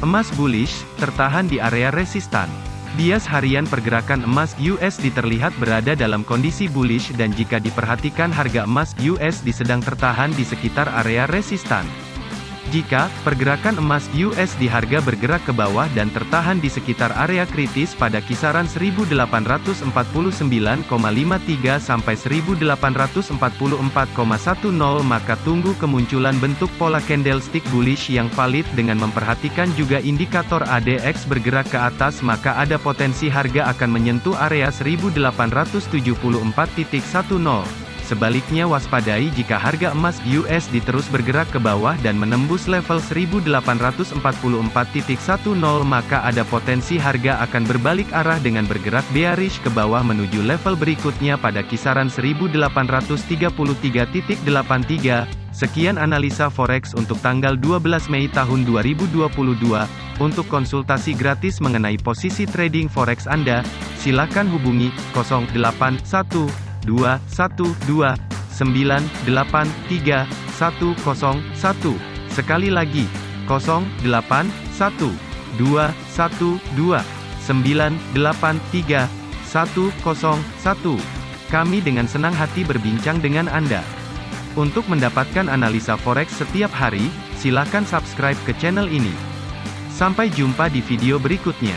Emas bullish, tertahan di area resistan. Bias harian pergerakan emas USD terlihat berada dalam kondisi bullish dan jika diperhatikan harga emas USD sedang tertahan di sekitar area resistan. Jika pergerakan emas USD harga bergerak ke bawah dan tertahan di sekitar area kritis pada kisaran 1849,53 sampai 1844,10 maka tunggu kemunculan bentuk pola candlestick bullish yang valid dengan memperhatikan juga indikator ADX bergerak ke atas maka ada potensi harga akan menyentuh area 1874.10. Sebaliknya waspadai jika harga emas USD terus bergerak ke bawah dan menembus level 1844.10 maka ada potensi harga akan berbalik arah dengan bergerak bearish ke bawah menuju level berikutnya pada kisaran 1833.83. Sekian analisa forex untuk tanggal 12 Mei tahun 2022. Untuk konsultasi gratis mengenai posisi trading forex Anda, silakan hubungi 081 dua satu dua sembilan delapan tiga satu kosong satu sekali lagi kosong delapan satu dua satu dua sembilan delapan tiga satu kosong satu kami dengan senang hati berbincang dengan Anda. Untuk mendapatkan analisa forex setiap hari, silakan subscribe ke channel ini. Sampai jumpa di video berikutnya.